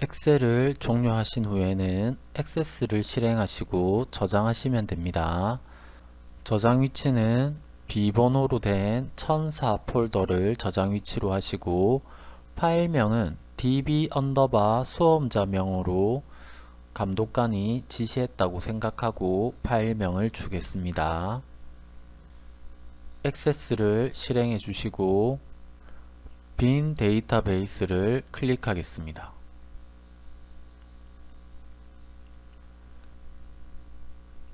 엑셀을 종료하신 후에는 액세스를 실행하시고 저장하시면 됩니다. 저장 위치는 비번호로 된1004 폴더를 저장 위치로 하시고 파일명은 db underbar 수험자명으로 감독관이 지시했다고 생각하고 파일명을 주겠습니다. 액세스를 실행해 주시고 빈 데이터베이스를 클릭하겠습니다.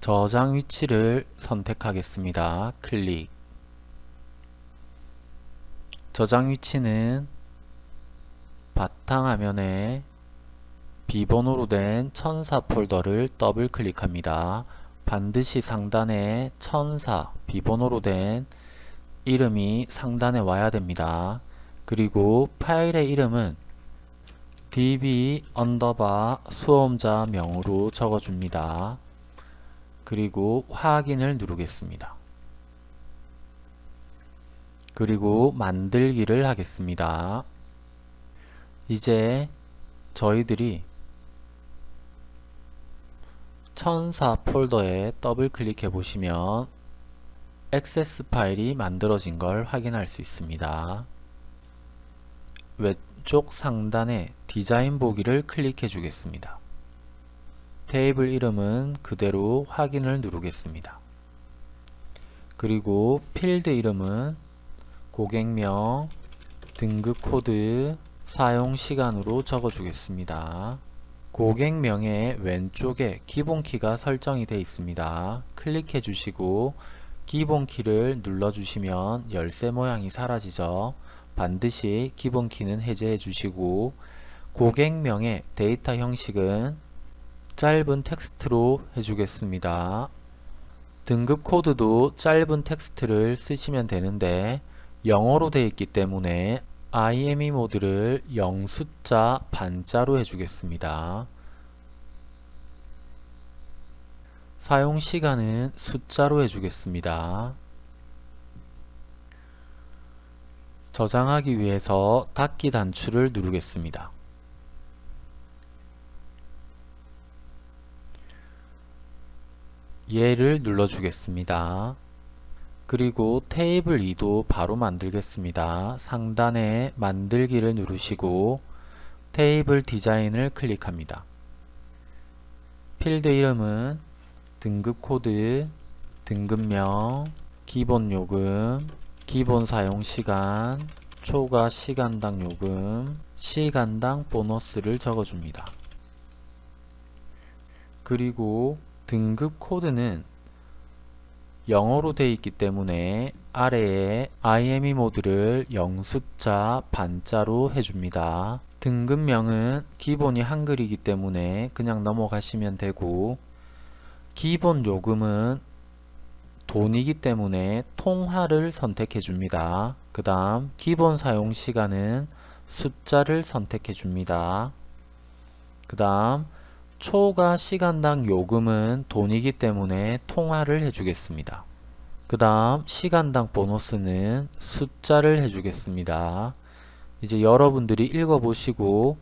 저장 위치를 선택하겠습니다. 클릭 저장 위치는 바탕화면에 비번호로 된 천사 폴더를 더블 클릭합니다. 반드시 상단에 천사 비번호로 된 이름이 상단에 와야 됩니다. 그리고 파일의 이름은 db underbar 수험자 명으로 적어줍니다. 그리고 확인을 누르겠습니다. 그리고 만들기를 하겠습니다. 이제 저희들이 천사 폴더에 더블 클릭해 보시면 액세스 파일이 만들어진 걸 확인할 수 있습니다. 왼쪽 상단에 디자인 보기를 클릭해 주겠습니다. 테이블 이름은 그대로 확인을 누르겠습니다. 그리고 필드 이름은 고객명, 등급 코드, 사용 시간으로 적어 주겠습니다. 고객명의 왼쪽에 기본키가 설정이 되어 있습니다. 클릭해 주시고 기본키를 눌러 주시면 열쇠 모양이 사라지죠. 반드시 기본키는 해제해 주시고 고객명의 데이터 형식은 짧은 텍스트로 해주겠습니다. 등급 코드도 짧은 텍스트를 쓰시면 되는데 영어로 되어 있기 때문에 IME 모드를 영숫자 반자로 해주겠습니다. 사용 시간은 숫자로 해주겠습니다. 저장하기 위해서 닫기 단추를 누르겠습니다. 얘를 눌러주겠습니다. 그리고 테이블 2도 바로 만들겠습니다. 상단에 만들기를 누르시고 테이블 디자인을 클릭합니다. 필드 이름은 등급 코드, 등급명, 기본 요금, 기본 사용 시간, 초과 시간당 요금, 시간당 보너스를 적어줍니다. 그리고 등급 코드는 영어로 되어 있기 때문에 아래에 IME 모드를 영숫자 반자로 해줍니다. 등급명은 기본이 한글이기 때문에 그냥 넘어가시면 되고 기본 요금은 돈이기 때문에 통화를 선택해 줍니다. 그 다음 기본 사용 시간은 숫자를 선택해 줍니다. 그 다음 초과 시간당 요금은 돈이기 때문에 통화를 해주겠습니다. 그 다음 시간당 보너스는 숫자를 해주겠습니다. 이제 여러분들이 읽어보시고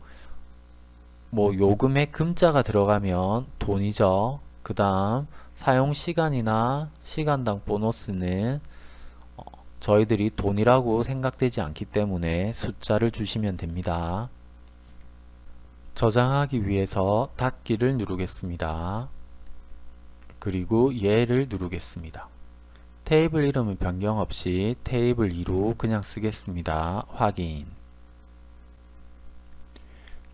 뭐 요금에 금자가 들어가면 돈이죠. 그 다음 사용시간이나 시간당 보너스는 어, 저희들이 돈이라고 생각되지 않기 때문에 숫자를 주시면 됩니다. 저장하기 위해서 닫기를 누르겠습니다. 그리고 얘를 누르겠습니다. 테이블 이름은 변경 없이 테이블 2로 그냥 쓰겠습니다. 확인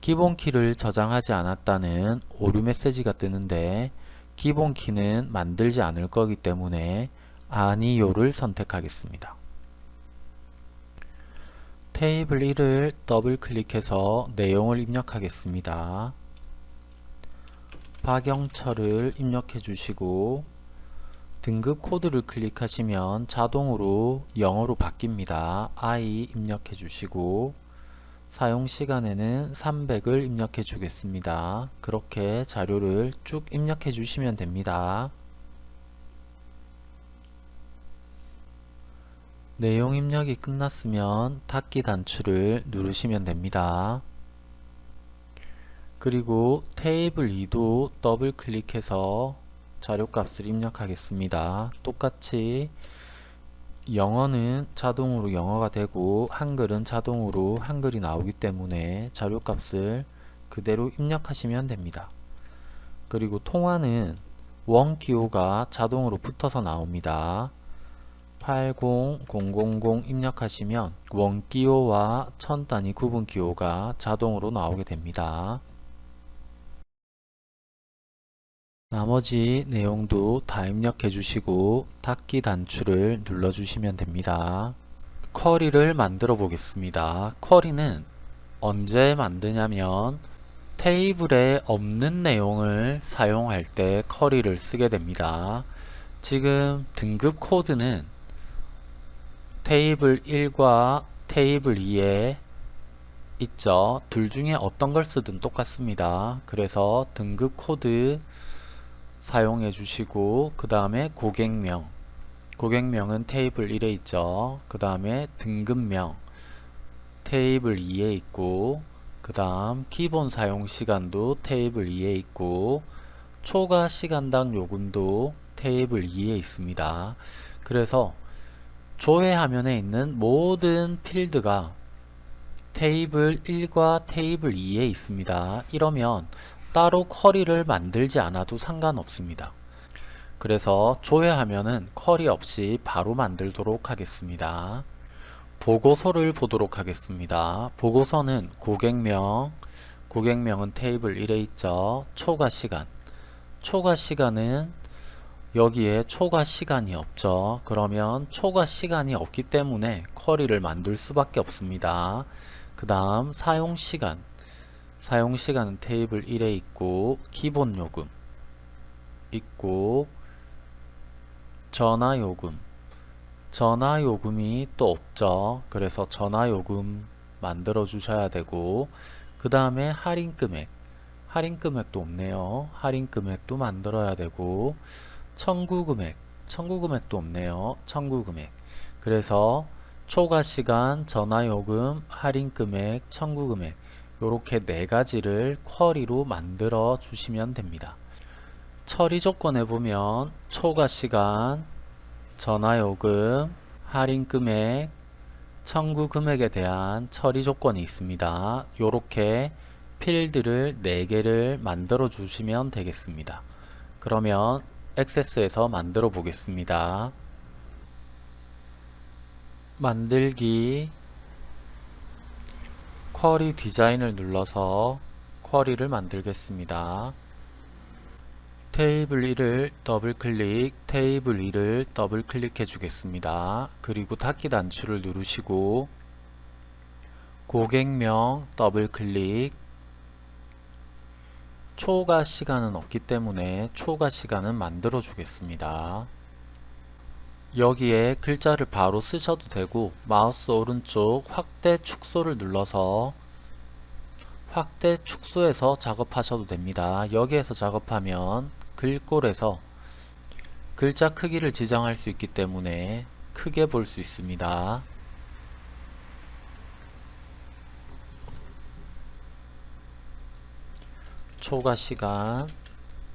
기본키를 저장하지 않았다는 오류 메시지가 뜨는데 기본키는 만들지 않을 거기 때문에 아니요를 선택하겠습니다. 테이블 1을 더블 클릭해서 내용을 입력하겠습니다. 박영철을 입력해 주시고 등급 코드를 클릭하시면 자동으로 영어로 바뀝니다. I 입력해 주시고 사용 시간에는 300을 입력해 주겠습니다. 그렇게 자료를 쭉 입력해 주시면 됩니다. 내용 입력이 끝났으면 닫기 단추를 누르시면 됩니다. 그리고 테이블 2도 더블 클릭해서 자료값을 입력하겠습니다. 똑같이 영어는 자동으로 영어가 되고 한글은 자동으로 한글이 나오기 때문에 자료값을 그대로 입력하시면 됩니다. 그리고 통화는 원 기호가 자동으로 붙어서 나옵니다. 80000 입력하시면 원기호와 천 단위 구분 기호가 자동으로 나오게 됩니다. 나머지 내용도 다 입력해 주시고 닫기 단추를 눌러 주시면 됩니다. 쿼리를 만들어 보겠습니다. 쿼리는 언제 만드냐면 테이블에 없는 내용을 사용할 때 쿼리를 쓰게 됩니다. 지금 등급 코드는 테이블 1과 테이블 2에 있죠. 둘 중에 어떤 걸 쓰든 똑같습니다. 그래서 등급 코드 사용해 주시고 그 다음에 고객명 고객명은 테이블 1에 있죠. 그 다음에 등급명 테이블 2에 있고 그 다음 기본 사용 시간도 테이블 2에 있고 초과 시간당 요금도 테이블 2에 있습니다. 그래서 조회 화면에 있는 모든 필드가 테이블 1과 테이블 2에 있습니다. 이러면 따로 쿼리를 만들지 않아도 상관없습니다. 그래서 조회하면은 쿼리 없이 바로 만들도록 하겠습니다. 보고서를 보도록 하겠습니다. 보고서는 고객명, 고객명은 테이블 1에 있죠. 초과 시간, 초과 시간은 여기에 초과 시간이 없죠. 그러면 초과 시간이 없기 때문에 쿼리를 만들 수밖에 없습니다. 그 다음 사용시간, 사용시간은 테이블 1에 있고 기본요금 있고 전화요금. 전화요금이 또 없죠. 그래서 전화요금 만들어 주셔야 되고 그 다음에 할인금액. 할인금액도 없네요. 할인금액도 만들어야 되고 청구금액 청구금액도 없네요 청구금액 그래서 초과시간 전화요금 할인금액 청구금액 이렇게 네 가지를 쿼리로 만들어 주시면 됩니다. 처리 조건에 보면 초과 시간, 전화요금, 할인 금액, 청구 금액에 대한 처리 조건이 있습니다. 이렇게 필드를 4개를 만들어 주시면 되겠습니다. 그러면 액세스에서 만들어 보겠습니다. 만들기 쿼리 디자인을 눌러서 쿼리를 만들겠습니다. 테이블 1을 더블 클릭, 테이블 2를 더블 클릭해 주겠습니다. 그리고 닫기 단추를 누르시고 고객명 더블 클릭 초과 시간은 없기 때문에 초과 시간은 만들어 주겠습니다. 여기에 글자를 바로 쓰셔도 되고 마우스 오른쪽 확대 축소를 눌러서 확대 축소해서 작업하셔도 됩니다. 여기에서 작업하면 글꼴에서 글자 크기를 지정할 수 있기 때문에 크게 볼 수 있습니다. 초과 시간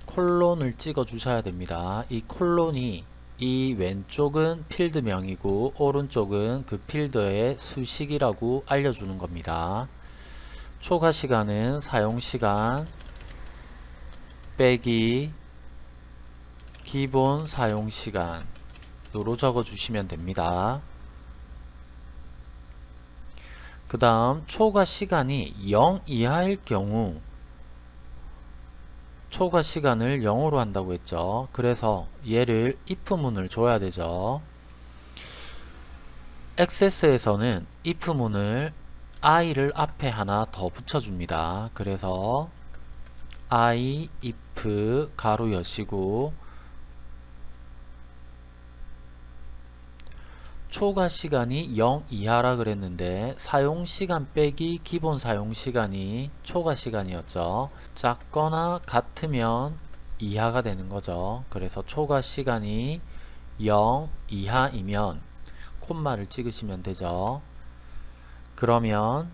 콜론을 찍어 주셔야 됩니다. 이 콜론이 이 왼쪽은 필드명이고 오른쪽은 그 필드의 수식이라고 알려주는 겁니다. 초과 시간은 사용시간 빼기 기본 사용시간으로 적어주시면 됩니다. 그 다음 초과 시간이 0 이하일 경우 초과 시간을 0으로 한다고 했죠. 그래서 얘를 if문을 줘야 되죠. 액세스에서는 if문을 i를 앞에 하나 더 붙여줍니다. 그래서 i if 가로 여시고 초과 시간이 0 이하라 그랬는데 사용시간 빼기 기본 사용시간이 초과 시간이었죠. 작거나 같으면 이하가 되는 거죠. 그래서 초과 시간이 0 이하이면 콤마를 찍으시면 되죠. 그러면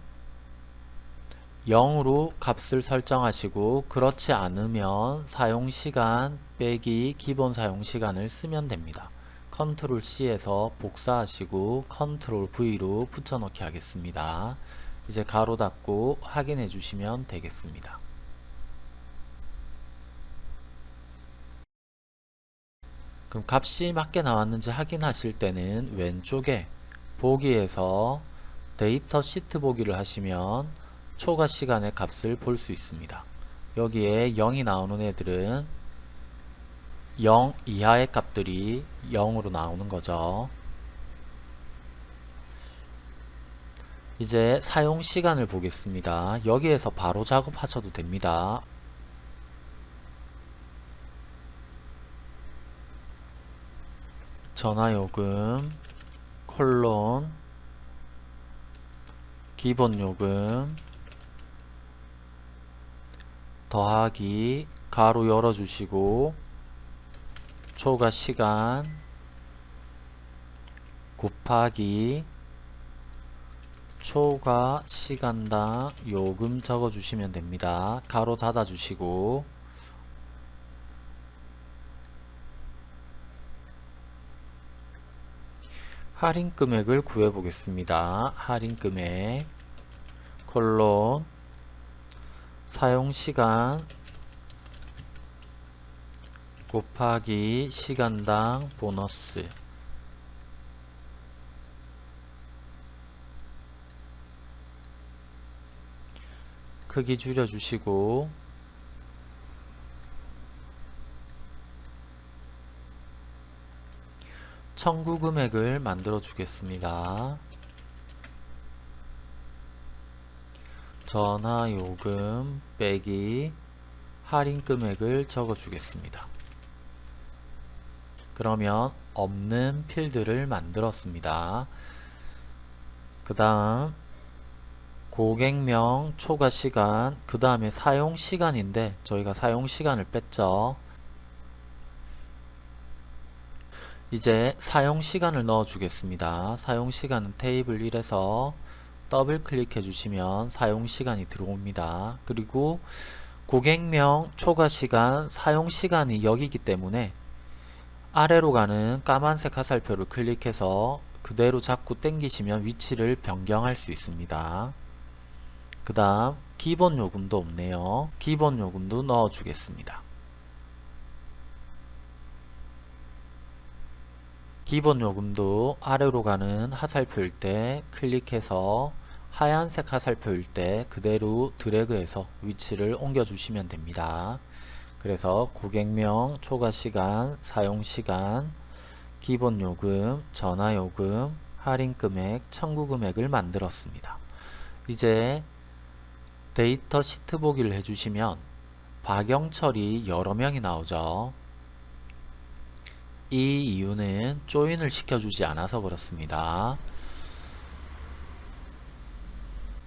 0으로 값을 설정하시고 그렇지 않으면 사용시간 빼기 기본 사용시간을 쓰면 됩니다. 컨트롤 C해서 복사하시고 컨트롤 V로 붙여넣기 하겠습니다. 이제 괄호 닫고 확인해 주시면 되겠습니다. 그럼 값이 맞게 나왔는지 확인하실 때는 왼쪽에 보기에서 데이터 시트 보기를 하시면 초과 시간의 값을 볼 수 있습니다. 여기에 0이 나오는 애들은 0 이하의 값들이 0으로 나오는 거죠. 이제 사용 시간을 보겠습니다. 여기에서 바로 작업하셔도 됩니다. 전화요금 콜론 기본요금 더하기 가로 열어주시고 초과 시간 곱하기 초과 시간당 요금 적어주시면 됩니다. 가로 닫아주시고 할인 금액을 구해 보겠습니다. 할인 금액. 콜론 사용시간. 곱하기 시간당 보너스. 크기 줄여주시고 청구 금액을 만들어 주겠습니다. 전화 요금 빼기 할인 금액을 적어 주겠습니다. 그러면 없는 필드를 만들었습니다. 그 다음 고객명 초과 시간 그 다음에 사용 시간인데 저희가 사용 시간을 뺐죠. 이제 사용 시간을 넣어 주겠습니다. 사용 시간은 테이블 1에서 더블 클릭해 주시면 사용 시간이 들어옵니다. 그리고 고객명 초과 시간 사용 시간이 여기기 때문에 아래로 가는 까만색 화살표를 클릭해서 그대로 잡고 당기시면 위치를 변경할 수 있습니다. 그 다음 기본 요금도 없네요. 기본 요금도 넣어 주겠습니다. 기본 요금도 아래로 가는 화살표일 때 클릭해서 하얀색 화살표일 때 그대로 드래그해서 위치를 옮겨 주시면 됩니다. 그래서 고객명, 초과시간, 사용시간, 기본요금, 전화요금, 할인금액, 청구금액을 만들었습니다. 이제 데이터 시트 보기를 해주시면 박영철이 여러 명이 나오죠. 이 이유는 조인을 시켜주지 않아서 그렇습니다.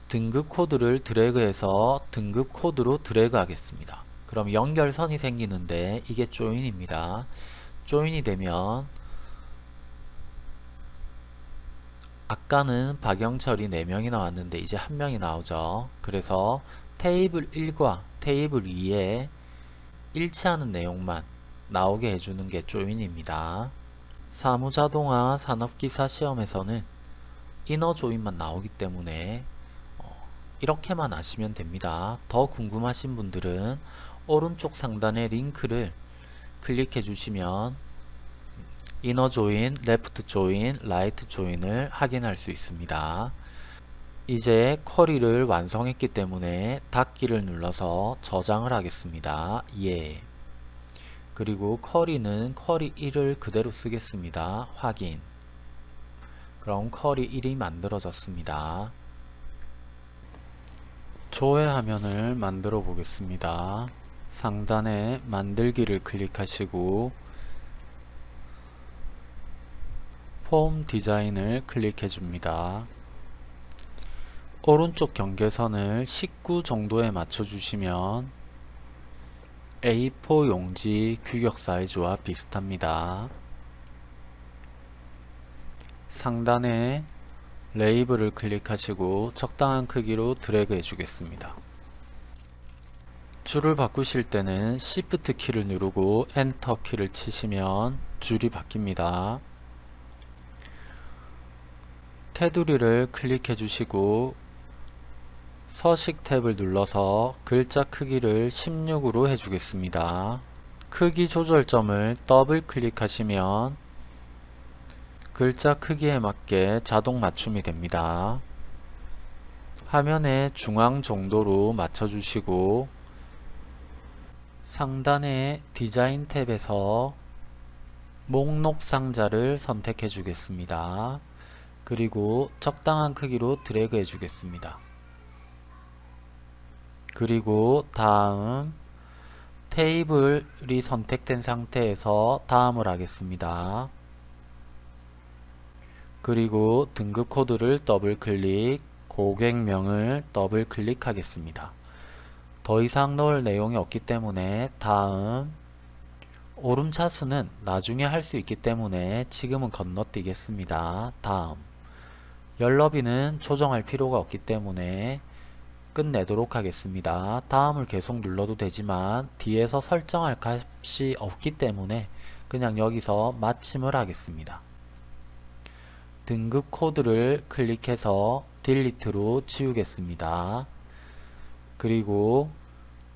등급 코드를 드래그해서 등급 코드로 드래그 하겠습니다. 그럼 연결선이 생기는데 이게 조인입니다. 조인이 되면 아까는 박영철이 4명이 나왔는데 이제 1명이 나오죠. 그래서 테이블 1과 테이블 2에 일치하는 내용만 나오게 해주는 게 join입니다. 사무자동화 산업기사 시험에서는 inner join만 나오기 때문에 어, 이렇게만 아시면 됩니다. 더 궁금하신 분들은 오른쪽 상단의 링크를 클릭해 주시면 inner join, left join, right join을 확인할 수 있습니다. 이제 쿼리를 완성했기 때문에 닫기를 눌러서 저장을 하겠습니다. 예. 그리고 쿼리는 쿼리 1을 그대로 쓰겠습니다. 확인 그럼 쿼리 1이 만들어졌습니다. 조회 화면을 만들어 보겠습니다. 상단에 만들기를 클릭하시고 폼 디자인을 클릭해 줍니다. 오른쪽 경계선을 19 정도에 맞춰 주시면 A4 용지 규격 사이즈와 비슷합니다. 상단에 레이블을 클릭하시고 적당한 크기로 드래그 해주겠습니다. 줄을 바꾸실 때는 Shift 키를 누르고 엔터 키를 치시면 줄이 바뀝니다. 테두리를 클릭해 주시고 서식 탭을 눌러서 글자 크기를 16으로 해주겠습니다. 크기 조절점을 더블 클릭하시면 글자 크기에 맞게 자동 맞춤이 됩니다. 화면의 중앙 정도로 맞춰주시고 상단의 디자인 탭에서 목록 상자를 선택해 주겠습니다. 그리고 적당한 크기로 드래그 해 주겠습니다. 그리고 다음 테이블이 선택된 상태에서 다음을 하겠습니다. 그리고 등급 코드를 더블 클릭, 고객명을 더블 클릭하겠습니다. 더 이상 넣을 내용이 없기 때문에 다음 오름차순은 나중에 할 수 있기 때문에 지금은 건너뛰겠습니다. 다음 열너비는 조정할 필요가 없기 때문에 끝내도록 하겠습니다. 다음을 계속 눌러도 되지만 뒤에서 설정할 값이 없기 때문에 그냥 여기서 마침을 하겠습니다. 등급 코드를 클릭해서 딜리트로 지우겠습니다. 그리고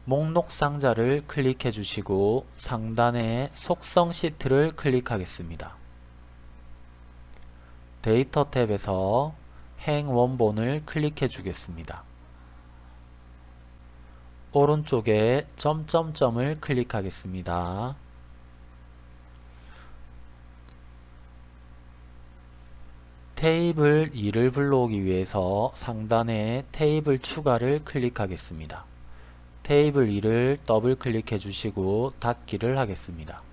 목록 상자를 클릭해 주시고 상단에 속성 시트를 클릭하겠습니다. 데이터 탭에서 행 원본을 클릭해 주겠습니다. 오른쪽에 점점점을 클릭하겠습니다. 테이블 2를 불러오기 위해서 상단에 테이블 추가를 클릭하겠습니다. 테이블 2를 더블 클릭해 주시고 닫기를 하겠습니다.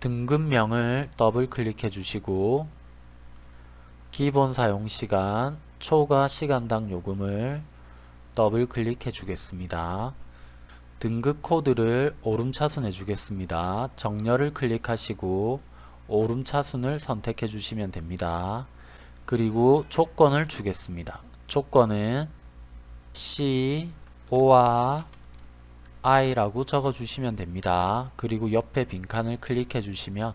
등급명을 더블 클릭해 주시고 기본 사용시간 초과 시간당 요금을 더블 클릭해 주겠습니다. 등급 코드를 오름차순 해 주겠습니다. 정렬을 클릭하시고 오름차순을 선택해 주시면 됩니다. 그리고 조건을 주겠습니다. 조건은 C, O와 I라고 적어 주시면 됩니다. 그리고 옆에 빈칸을 클릭해 주시면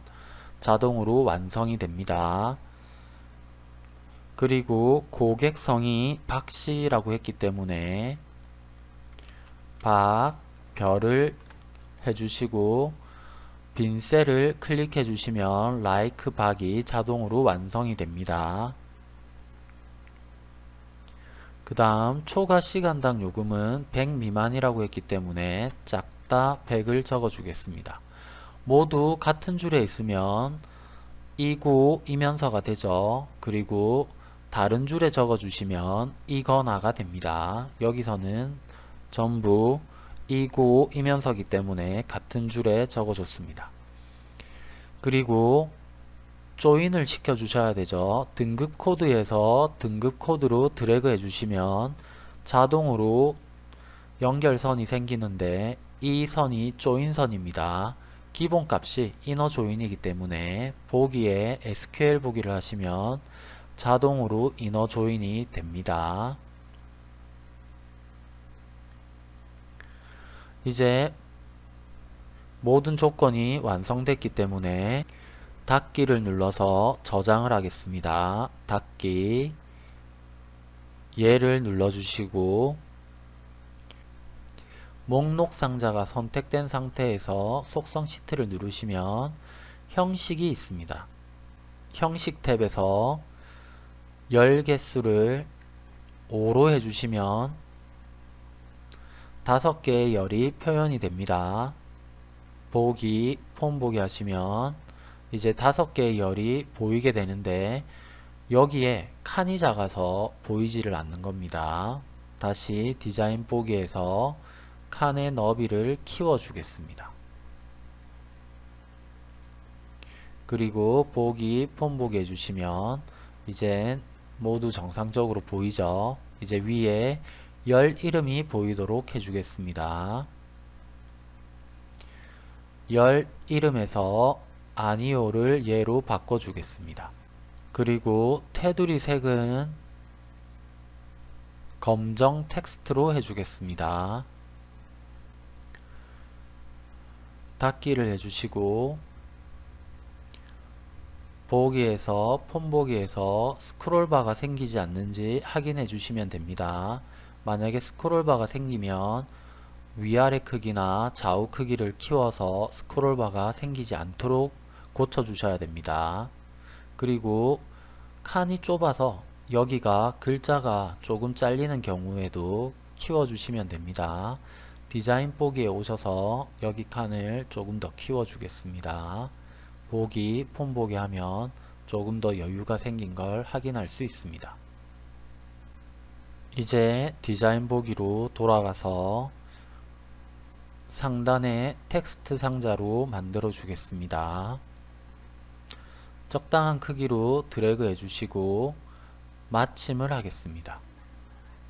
자동으로 완성이 됩니다. 그리고 고객성이 박씨라고 했기 때문에 박 별을 해주시고 빈 셀을 클릭해 주시면 like 박이 자동으로 완성이 됩니다. 그 다음 초과 시간당 요금은 100 미만이라고 했기 때문에 작다 100을 적어 주겠습니다. 모두 같은 줄에 있으면 이고 이면서가 되죠. 그리고 다른 줄에 적어 주시면 이거나가 됩니다. 여기서는 전부 이고 이면서기 때문에 같은 줄에 적어 줬습니다. 그리고 조인을 시켜 주셔야 되죠. 등급 코드에서 등급 코드로 드래그 해 주시면 자동으로 연결선이 생기는데 이 선이 조인선입니다. 기본값이 이너 조인이기 때문에 보기에 SQL 보기를 하시면 자동으로 이너 조인이 됩니다. 이제 모든 조건이 완성됐기 때문에 닫기를 눌러서 저장을 하겠습니다. 닫기 얘를 눌러주시고 목록 상자가 선택된 상태에서 속성 시트를 누르시면 형식이 있습니다. 형식 탭에서 열 개수를 5로 해주시면 다섯 개의 열이 표현이 됩니다. 보기, 폼 보기 하시면 이제 다섯 개의 열이 보이게 되는데 여기에 칸이 작아서 보이지를 않는 겁니다. 다시 디자인 보기에서 칸의 너비를 키워 주겠습니다. 그리고 보기, 폼 보기 해주시면 이제 모두 정상적으로 보이죠. 이제 위에 열 이름이 보이도록 해주겠습니다. 열 이름에서 아니오를 예로 바꿔주겠습니다. 그리고 테두리 색은 검정 텍스트로 해주겠습니다. 닫기를 해주시고 보기에서 폰 보기에서 스크롤바가 생기지 않는지 확인해 주시면 됩니다. 만약에 스크롤바가 생기면 위아래 크기나 좌우 크기를 키워서 스크롤바가 생기지 않도록 고쳐 주셔야 됩니다. 그리고 칸이 좁아서 여기가 글자가 조금 잘리는 경우에도 키워 주시면 됩니다. 디자인 보기에 오셔서 여기 칸을 조금 더 키워 주겠습니다. 보기, 폰 보기 하면 조금 더 여유가 생긴 걸 확인할 수 있습니다. 이제 디자인 보기로 돌아가서 상단에 텍스트 상자로 만들어 주겠습니다. 적당한 크기로 드래그 해주시고 마침을 하겠습니다.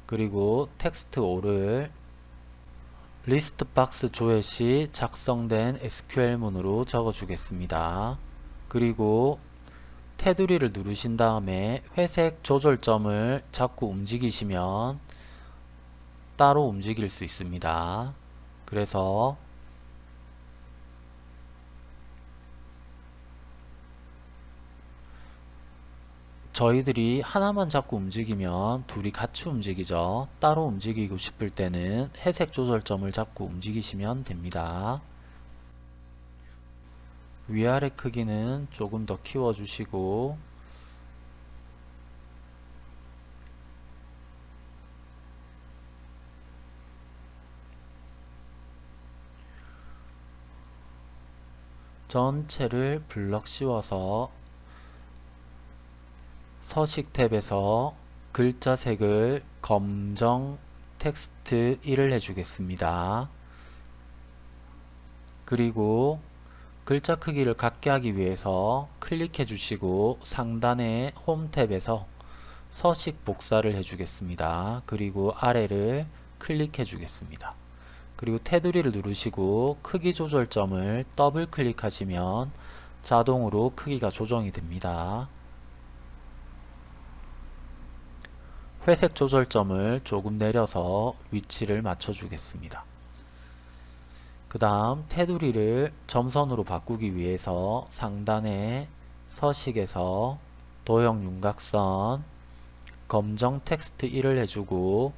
그리고 텍스트 5를 리스트 박스 조회 시 작성된 SQL문으로 적어 주겠습니다. 그리고 테두리를 누르신 다음에 회색 조절점을 자꾸 움직이시면 따로 움직일 수 있습니다. 그래서 저희들이 하나만 자꾸 움직이면 둘이 같이 움직이죠. 따로 움직이고 싶을 때는 회색 조절점을 잡고 움직이시면 됩니다. 위아래 크기는 조금 더 키워주시고 전체를 블럭 씌워서 서식 탭에서 글자 색을 검정 텍스트 1을 해주겠습니다. 그리고 글자 크기를 갖게 하기 위해서 클릭해 주시고 상단의 홈 탭에서 서식 복사를 해주겠습니다. 그리고 아래를 클릭해 주겠습니다. 그리고 테두리를 누르시고 크기 조절점을 더블 클릭하시면 자동으로 크기가 조정이 됩니다. 회색 조절점을 조금 내려서 위치를 맞춰 주겠습니다. 그 다음 테두리를 점선으로 바꾸기 위해서 상단의 서식에서 도형 윤곽선 검정 텍스트 1을 해주고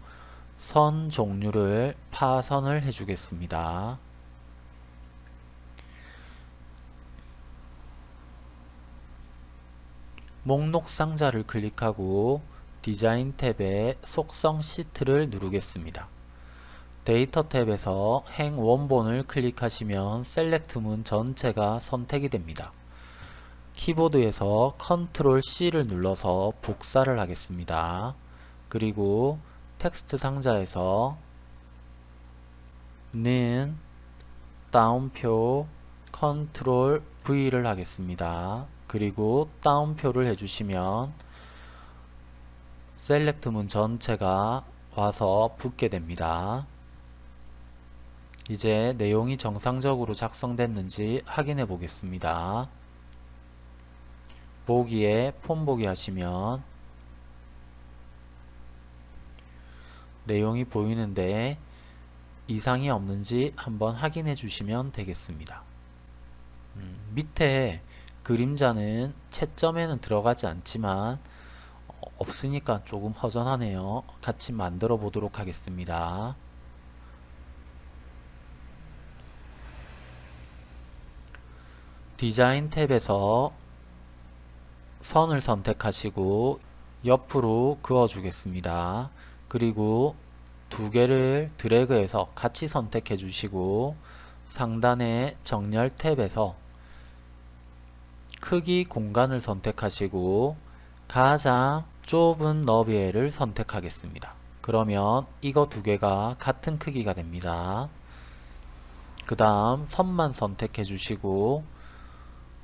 선 종류를 파선을 해주겠습니다. 목록 상자를 클릭하고 디자인 탭에 속성 시트를 누르겠습니다. 데이터 탭에서 행 원본을 클릭하시면 SELECT 문 전체가 선택이 됩니다. 키보드에서 컨트롤 C를 눌러서 복사를 하겠습니다. 그리고 텍스트 상자에서 는 따옴표 컨트롤 V를 하겠습니다. 그리고 따옴표를 해주시면 셀렉트 문 전체가 와서 붙게 됩니다. 이제 내용이 정상적으로 작성됐는지 확인해 보겠습니다. 보기에 폰 보기 하시면 내용이 보이는데 이상이 없는지 한번 확인해 주시면 되겠습니다. 음, 밑에 그림자는 채점에는 들어가지 않지만 어, 없으니까 조금 허전하네요. 같이 만들어 보도록 하겠습니다. 디자인 탭에서 선을 선택하시고 옆으로 그어 주겠습니다. 그리고 두 개를 드래그해서 같이 선택해 주시고 상단의 정렬 탭에서 크기 공간을 선택하시고 가장 좁은 너비를 선택하겠습니다. 그러면 이거 두 개가 같은 크기가 됩니다. 그 다음 선만 선택해 주시고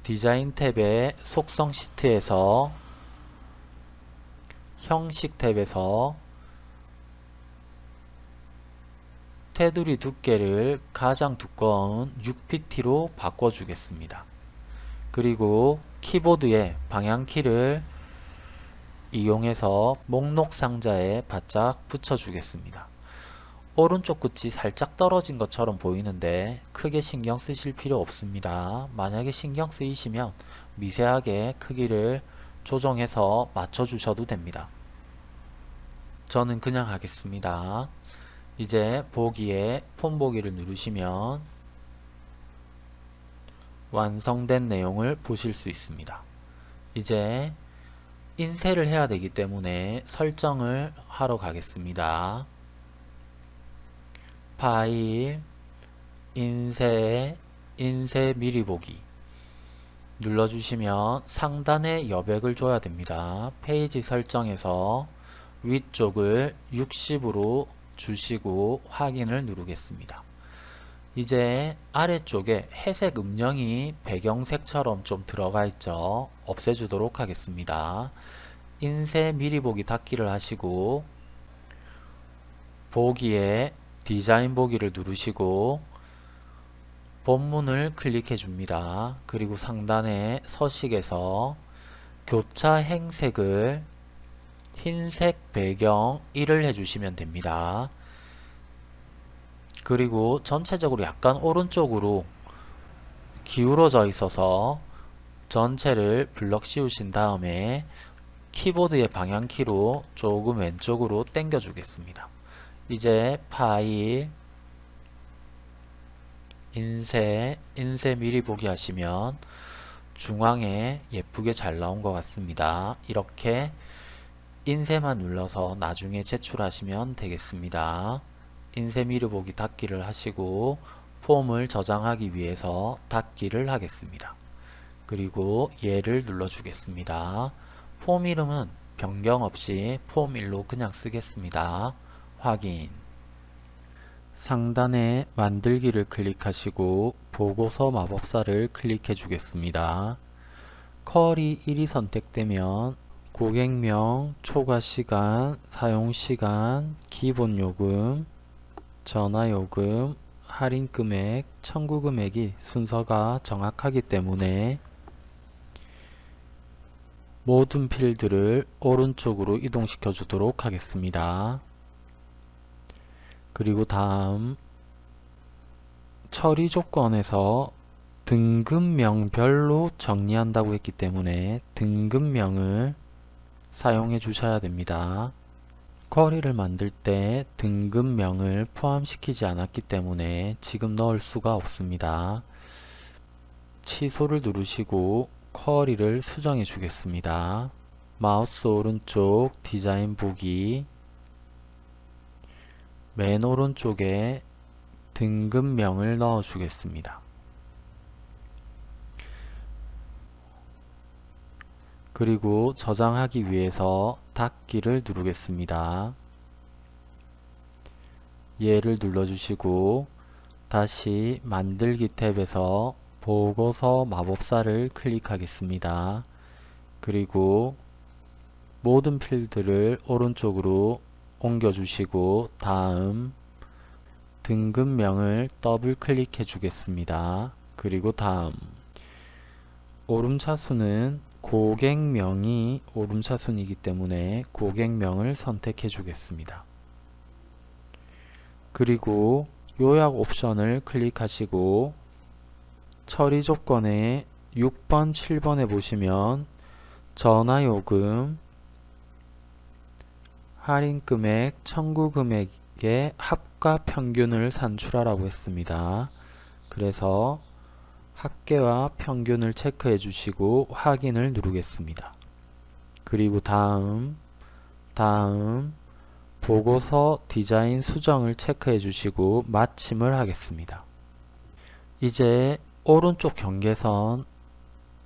디자인 탭의 속성 시트에서 형식 탭에서 테두리 두께를 가장 두꺼운 6pt로 바꿔주겠습니다. 그리고 키보드의 방향키를 이용해서 목록 상자에 바짝 붙여주겠습니다. 오른쪽 끝이 살짝 떨어진 것처럼 보이는데 크게 신경 쓰실 필요 없습니다. 만약에 신경 쓰이시면 미세하게 크기를 조정해서 맞춰주셔도 됩니다. 저는 그냥 하겠습니다. 이제 보기에 폰 보기를 누르시면 완성된 내용을 보실 수 있습니다. 이제 인쇄를 해야 되기 때문에 설정을 하러 가겠습니다. 파일, 인쇄, 인쇄 미리 보기 눌러주시면 상단에 여백을 줘야 됩니다. 페이지 설정에서 위쪽을 60으로 주시고 확인을 누르겠습니다. 이제 아래쪽에 회색 음영이 배경색처럼 좀 들어가 있죠. 없애주도록 하겠습니다. 인쇄 미리 보기 닫기를 하시고 보기에 디자인 보기를 누르시고 본문을 클릭해 줍니다. 그리고 상단에 서식에서 교차 행색을 흰색 배경 1을 해주시면 됩니다. 그리고 전체적으로 약간 오른쪽으로 기울어져 있어서 전체를 블럭 씌우신 다음에 키보드의 방향키로 조금 왼쪽으로 당겨 주겠습니다. 이제 파일 인쇄 인쇄 미리 보기 하시면 중앙에 예쁘게 잘 나온 것 같습니다. 이렇게 인쇄만 눌러서 나중에 제출하시면 되겠습니다. 인쇄 미리 보기 닫기를 하시고 폼을 저장하기 위해서 닫기를 하겠습니다. 그리고 얘를 눌러주겠습니다. 폼 이름은 변경 없이 폼 1로 그냥 쓰겠습니다. 확인 상단에 만들기를 클릭하시고 보고서 마법사를 클릭해 주겠습니다. 컬이 1이 선택되면 고객명, 초과시간, 사용시간, 기본요금, 전화요금, 할인금액, 청구금액이 순서가 정확하기 때문에 모든 필드를 오른쪽으로 이동시켜 주도록 하겠습니다. 그리고 다음 처리 조건에서 등급명별로 정리한다고 했기 때문에 등급명을 사용해 주셔야 됩니다. 쿼리를 만들 때 등급명을 포함시키지 않았기 때문에 지금 넣을 수가 없습니다. 취소를 누르시고 쿼리를 수정해 주겠습니다. 마우스 오른쪽 디자인 보기 맨 오른쪽에 등급명을 넣어 주겠습니다. 그리고 저장하기 위해서 닫기를 누르겠습니다. 얘를 눌러주시고 다시 만들기 탭에서 보고서 마법사를 클릭하겠습니다. 그리고 모든 필드를 오른쪽으로 옮겨주시고 다음 등급명을 더블 클릭해 주겠습니다. 그리고 다음 오름차수는 고객명이 오름차순이기 때문에 고객명을 선택해 주겠습니다. 그리고 요약 옵션을 클릭하시고 처리 조건에 6번, 7번에 보시면 전화요금, 할인금액, 청구금액의 합과 평균을 산출하라고 했습니다. 그래서 합계와 평균을 체크해 주시고 확인을 누르겠습니다. 그리고 다음 다음 보고서 디자인 수정을 체크해 주시고 마침을 하겠습니다. 이제 오른쪽 경계선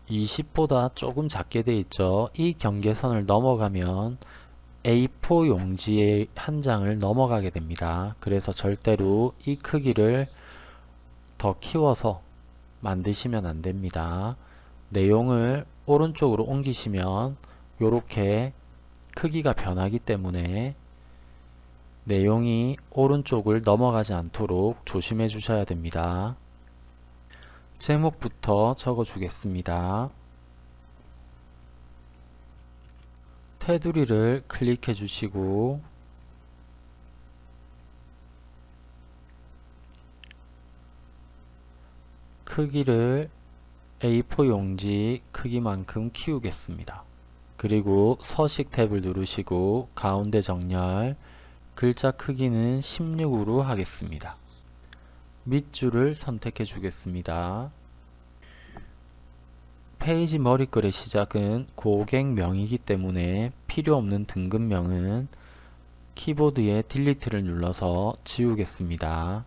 20보다 조금 작게 돼 있죠. 이 경계선을 넘어가면 A4 용지의 한 장을 넘어가게 됩니다. 그래서 절대로 이 크기를 더 키워서 만드시면 안됩니다. 내용을 오른쪽으로 옮기시면 이렇게 크기가 변하기 때문에 내용이 오른쪽을 넘어가지 않도록 조심해 주셔야 됩니다. 제목부터 적어 주겠습니다. 테두리를 클릭해 주시고 크기를 A4 용지 크기만큼 키우겠습니다. 그리고 서식 탭을 누르시고 가운데 정렬 글자 크기는 16으로 하겠습니다. 밑줄을 선택해 주겠습니다. 페이지 머리글의 시작은 고객명이기 때문에 필요없는 등급명은 키보드의 딜리트를 눌러서 지우겠습니다.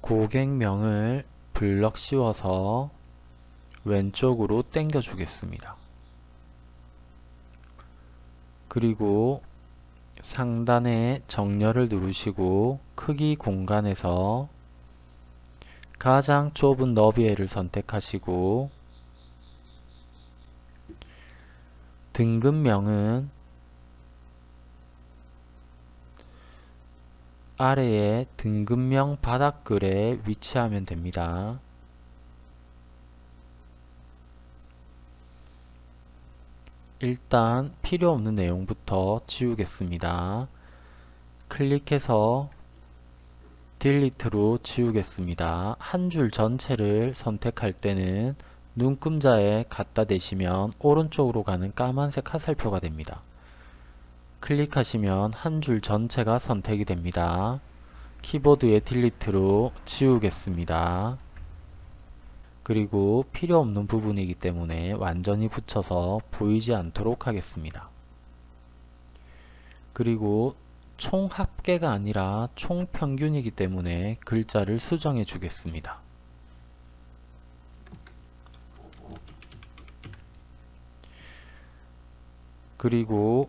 고객명을 블럭 씌워서 왼쪽으로 당겨 주겠습니다. 그리고 상단에 정렬을 누르시고 크기 공간에서 가장 좁은 너비에를 선택하시고 등급명은 아래에 등급명 바닥글에 위치하면 됩니다. 일단 필요 없는 내용부터 지우겠습니다. 클릭해서 딜리트로 지우겠습니다. 한 줄 전체를 선택할 때는 눈금자에 갖다 대시면 오른쪽으로 가는 까만색 화살표가 됩니다. 클릭하시면 한 줄 전체가 선택이 됩니다. 키보드의 딜리트로 지우겠습니다. 그리고 필요 없는 부분이기 때문에 완전히 붙여서 보이지 않도록 하겠습니다. 그리고 총 합계가 아니라 총 평균이기 때문에 글자를 수정해 주겠습니다. 그리고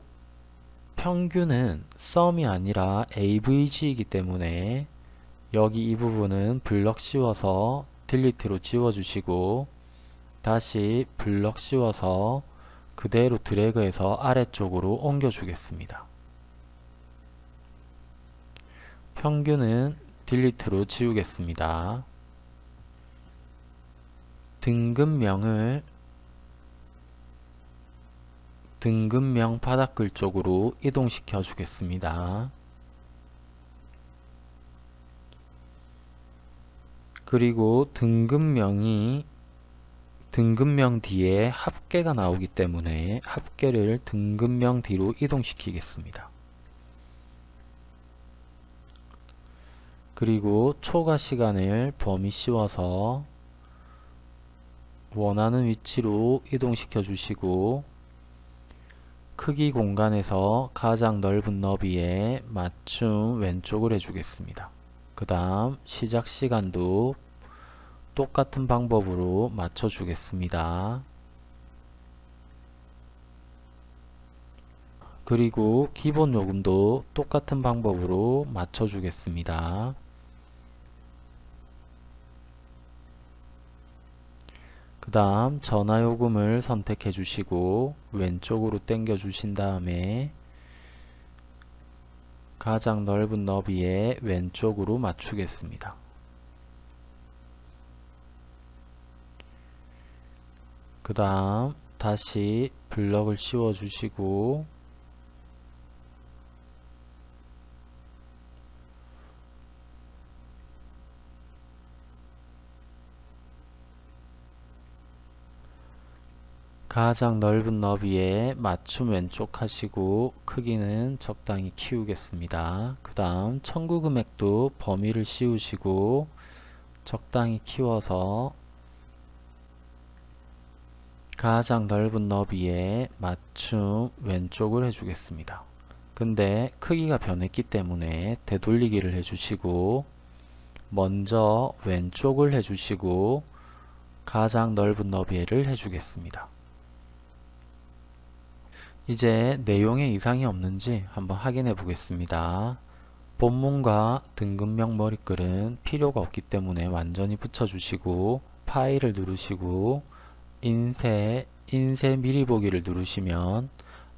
평균은 썸이 아니라 AVG이기 때문에 여기 이 부분은 블럭 씌워서 딜리트로 지워주시고 다시 블럭 씌워서 그대로 드래그해서 아래쪽으로 옮겨 주겠습니다. 평균은 딜리트로 지우겠습니다. 등급명을 등급명 바닥글 쪽으로 이동시켜 주겠습니다. 그리고 등급명이 등급명 뒤에 합계가 나오기 때문에 합계를 등급명 뒤로 이동시키겠습니다. 그리고 초과 시간을 범위 씌워서 원하는 위치로 이동시켜 주시고 크기 공간에서 가장 넓은 너비에 맞춤 왼쪽을 해주겠습니다. 그 다음 시작 시간도 똑같은 방법으로 맞춰 주겠습니다. 그리고 기본 요금도 똑같은 방법으로 맞춰 주겠습니다. 그 다음 전화요금을 선택해 주시고 왼쪽으로 당겨 주신 다음에 가장 넓은 너비에 왼쪽으로 맞추겠습니다. 그 다음 다시 블럭을 씌워 주시고 가장 넓은 너비에 맞춤 왼쪽 하시고 크기는 적당히 키우겠습니다. 그 다음 청구 금액도 범위를 씌우시고 적당히 키워서 가장 넓은 너비에 맞춤 왼쪽을 해주겠습니다. 근데 크기가 변했기 때문에 되돌리기를 해주시고 먼저 왼쪽을 해주시고 가장 넓은 너비를 해주겠습니다. 이제 내용에 이상이 없는지 한번 확인해 보겠습니다. 본문과 등급명 머리글은 필요가 없기 때문에 완전히 붙여주시고 파일을 누르시고 인쇄, 인쇄 미리 보기를 누르시면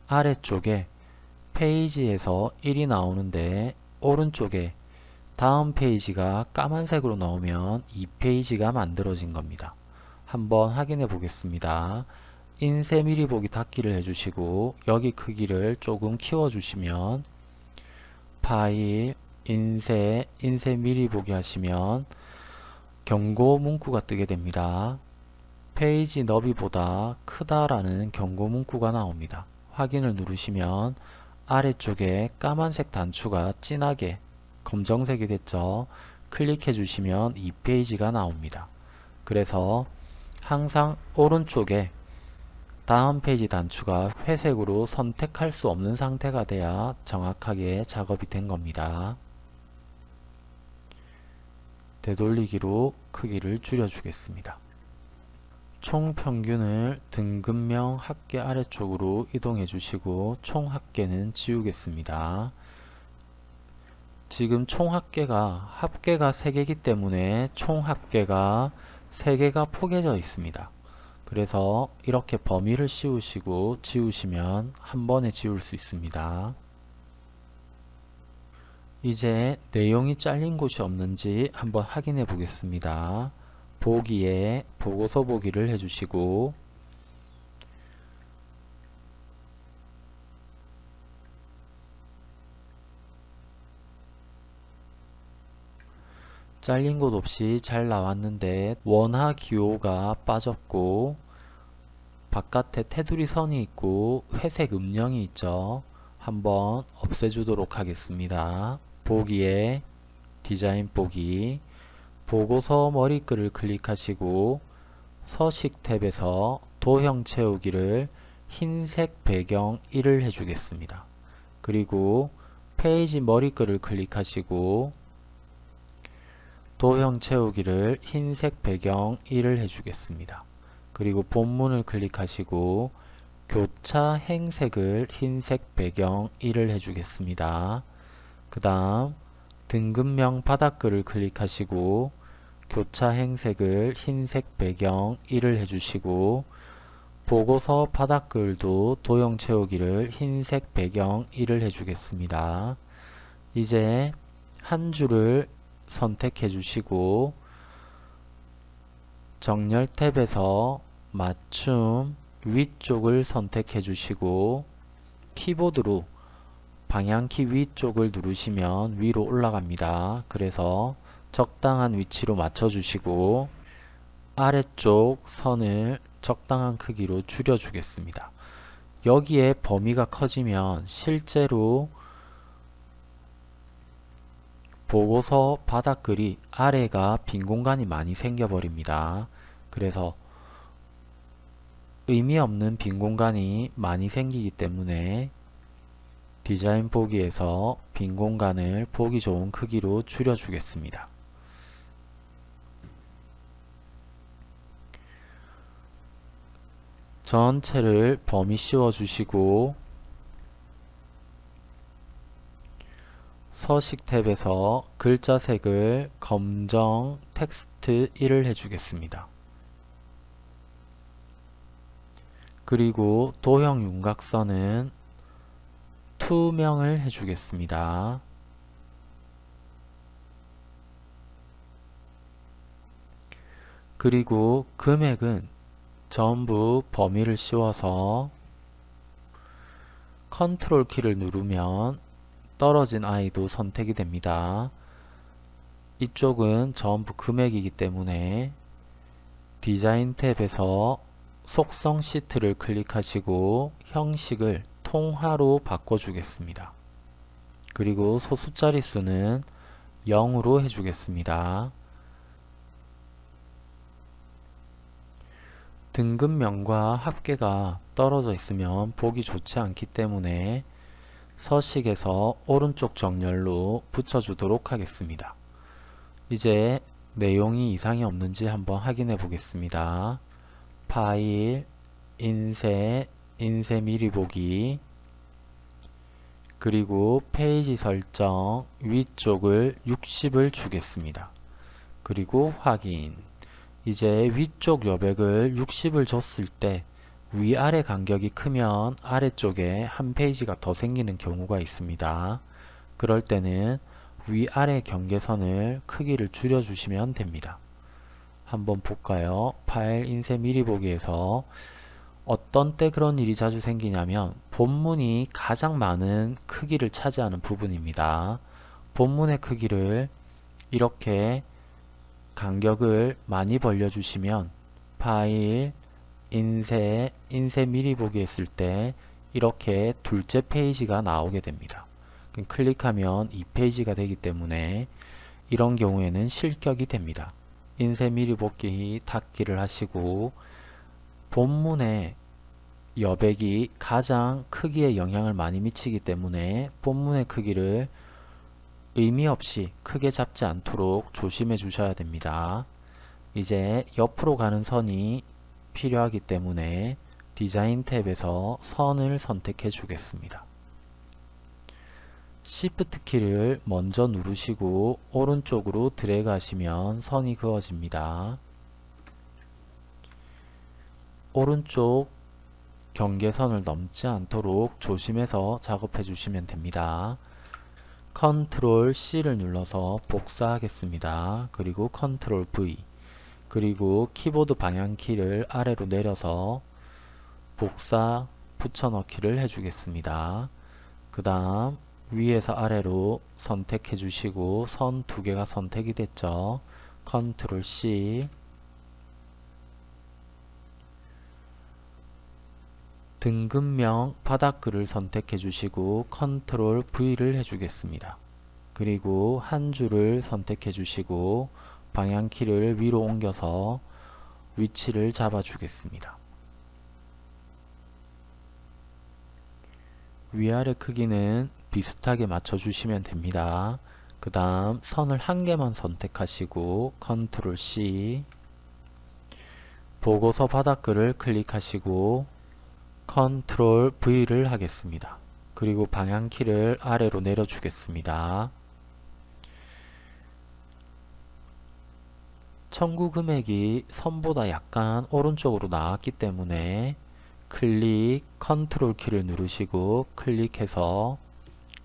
아래쪽에 페이지에서 1이 나오는데 오른쪽에 다음 페이지가 까만색으로 나오면 이 페이지가 만들어진 겁니다. 한번 확인해 보겠습니다. 인쇄 미리 보기 닫기를 해주시고 여기 크기를 조금 키워주시면 파일 인쇄 인쇄 미리 보기 하시면 경고 문구가 뜨게 됩니다. 페이지 너비보다 크다라는 경고 문구가 나옵니다. 확인을 누르시면 아래쪽에 까만색 단추가 진하게 검정색이 됐죠. 클릭해 주시면 이 페이지가 나옵니다. 그래서 항상 오른쪽에 다음 페이지 단추가 회색으로 선택할 수 없는 상태가 돼야 정확하게 작업이 된 겁니다. 되돌리기로 크기를 줄여주겠습니다. 총 평균을 등급명 합계 아래쪽으로 이동해 주시고 총 합계는 지우겠습니다. 지금 총 합계가 합계가 3개이기 때문에 총 합계가 3개가 포개져 있습니다. 그래서 이렇게 범위를 씌우시고 지우시면 한 번에 지울 수 있습니다. 이제 내용이 잘린 곳이 없는지 한번 확인해 보겠습니다. 보기에 보고서 보기를 해주시고 잘린 곳 없이 잘 나왔는데 원화 기호가 빠졌고 바깥에 테두리 선이 있고 회색 음영이 있죠. 한번 없애주도록 하겠습니다. 보기에 디자인 보기 보고서 머리글을 클릭하시고 서식 탭에서 도형 채우기를 흰색 배경 1을 해주겠습니다. 그리고 페이지 머리글을 클릭하시고 도형 채우기를 흰색 배경 1을 해주겠습니다. 그리고 본문을 클릭하시고 교차 행색을 흰색 배경 1을 해주겠습니다. 그 다음 등급명 바닥글을 클릭하시고 교차 행색을 흰색 배경 1을 해주시고 보고서 바닥글도 도형 채우기를 흰색 배경 1을 해주겠습니다. 이제 한 줄을 선택해 주시고 정렬 탭에서 맞춤 위쪽을 선택해 주시고 키보드로 방향키 위쪽을 누르시면 위로 올라갑니다. 그래서 적당한 위치로 맞춰 주시고 아래쪽 선을 적당한 크기로 줄여 주겠습니다. 여기에 범위가 커지면 실제로 보고서 바닥글이 아래가 빈 공간이 많이 생겨 버립니다. 그래서 의미 없는 빈 공간이 많이 생기기 때문에 디자인 보기에서 빈 공간을 보기 좋은 크기로 줄여 주겠습니다. 전체를 범위 씌워 주시고 서식 탭에서 글자 색을 검정 텍스트 1을 해주겠습니다. 그리고 도형 윤곽선은 투명을 해주겠습니다. 그리고 금액은 전부 범위를 씌워서 컨트롤 키를 누르면 떨어진 아이도 선택이 됩니다. 이쪽은 전부 금액이기 때문에 디자인 탭에서 속성 시트를 클릭하시고 형식을 통화로 바꿔주겠습니다. 그리고 소수 자릿수는 0으로 해주겠습니다. 등급명과 합계가 떨어져 있으면 보기 좋지 않기 때문에 서식에서 오른쪽 정렬로 붙여주도록 하겠습니다. 이제 내용이 이상이 없는지 한번 확인해 보겠습니다. 파일, 인쇄, 인쇄 미리 보기 그리고 페이지 설정 위쪽을 60을 주겠습니다. 그리고 확인 이제 위쪽 여백을 60을 줬을 때 위아래 간격이 크면 아래쪽에 한 페이지가 더 생기는 경우가 있습니다. 그럴 때는 위아래 경계선을 크기를 줄여주시면 됩니다. 한번 볼까요? 파일 인쇄 미리 보기에서 어떤 때 그런 일이 자주 생기냐면 본문이 가장 많은 크기를 차지하는 부분입니다. 본문의 크기를 이렇게 간격을 많이 벌려주시면 파일, 인쇄, 인쇄 미리 보기 했을 때 이렇게 둘째 페이지가 나오게 됩니다. 클릭하면 이 페이지가 되기 때문에 이런 경우에는 실격이 됩니다. 인쇄 미리 복귀 닫기를 하시고 본문의 여백이 가장 크기에 영향을 많이 미치기 때문에 본문의 크기를 의미 없이 크게 잡지 않도록 조심해 주셔야 됩니다. 이제 옆으로 가는 선이 필요하기 때문에 디자인 탭에서 선을 선택해 주겠습니다. Shift 키를 먼저 누르시고 오른쪽으로 드래그 하시면 선이 그어집니다. 오른쪽 경계선을 넘지 않도록 조심해서 작업해 주시면 됩니다. 컨트롤 C를 눌러서 복사하겠습니다. 그리고 컨트롤 V 그리고 키보드 방향키를 아래로 내려서 복사 붙여넣기를 해주겠습니다. 그 다음 위에서 아래로 선택해 주시고 선 두 개가 선택이 됐죠. 컨트롤 C 등급명 바닥글을 선택해 주시고 컨트롤 V를 해주겠습니다. 그리고 한 줄을 선택해 주시고 방향키를 위로 옮겨서 위치를 잡아 주겠습니다. 위아래 크기는 비슷하게 맞춰 주시면 됩니다. 그 다음 선을 한 개만 선택하시고 컨트롤 C 보고서 바닥글을 클릭하시고 컨트롤 V를 하겠습니다. 그리고 방향키를 아래로 내려주겠습니다. 청구 금액이 선보다 약간 오른쪽으로 나왔기 때문에 클릭 컨트롤 키를 누르시고 클릭해서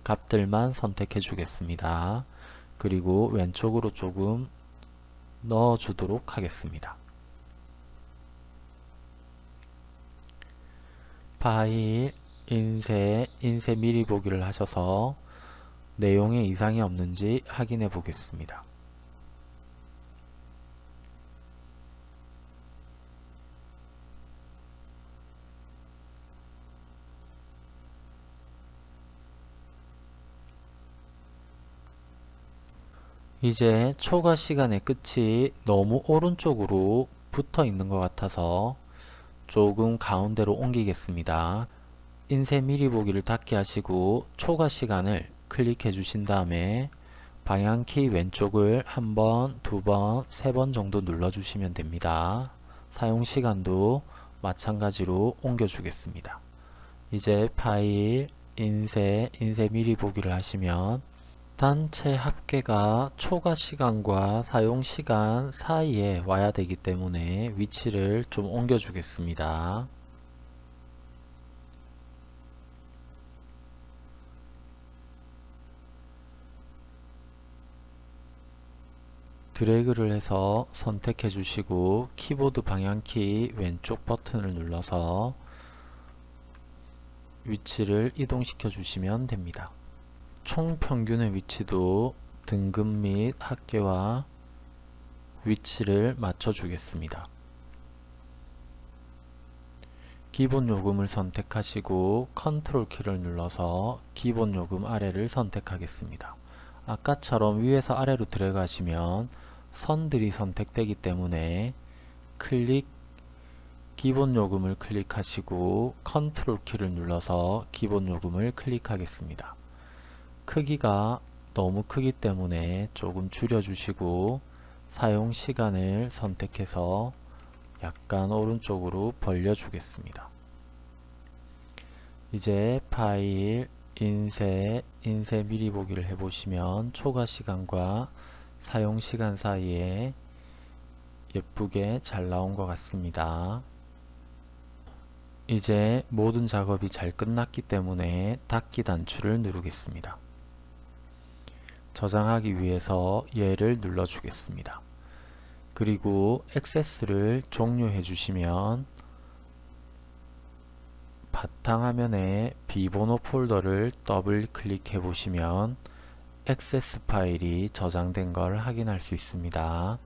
값들만 선택해 주겠습니다. 그리고 왼쪽으로 조금 넣어 주도록 하겠습니다. 파일, 인쇄, 인쇄 미리 보기를 하셔서 내용에 이상이 없는지 확인해 보겠습니다. 이제 초과 시간의 끝이 너무 오른쪽으로 붙어 있는 것 같아서 조금 가운데로 옮기겠습니다. 인쇄 미리 보기를 닫게 하시고 초과 시간을 클릭해 주신 다음에 방향키 왼쪽을 한 번, 두 번, 세 번 정도 눌러 주시면 됩니다. 사용 시간도 마찬가지로 옮겨 주겠습니다. 이제 파일, 인쇄, 인쇄 미리 보기를 하시면 단체 합계가 초과 시간과 사용 시간 사이에 와야 되기 때문에 위치를 좀 옮겨 주겠습니다. 드래그를 해서 선택해 주시고 키보드 방향키 왼쪽 버튼을 눌러서 위치를 이동시켜 주시면 됩니다. 총 평균의 위치도 등급 및 합계와 위치를 맞춰 주겠습니다. 기본 요금을 선택하시고 컨트롤 키를 눌러서 기본 요금 아래를 선택하겠습니다. 아까처럼 위에서 아래로 들어가시면 선들이 선택되기 때문에 클릭 기본 요금을 클릭하시고 컨트롤 키를 눌러서 기본 요금을 클릭하겠습니다. 크기가 너무 크기 때문에 조금 줄여주시고 사용 시간을 선택해서 약간 오른쪽으로 벌려주겠습니다. 이제 파일, 인쇄, 인쇄 미리 보기를 해보시면 초과 시간과 사용 시간 사이에 예쁘게 잘 나온 것 같습니다. 이제 모든 작업이 잘 끝났기 때문에 닫기 단추를 누르겠습니다. 저장하기 위해서 예를 눌러 주겠습니다. 그리고 액세스를 종료해 주시면 바탕화면에 비번호 폴더를 더블 클릭해 보시면 액세스 파일이 저장된 걸 확인할 수 있습니다.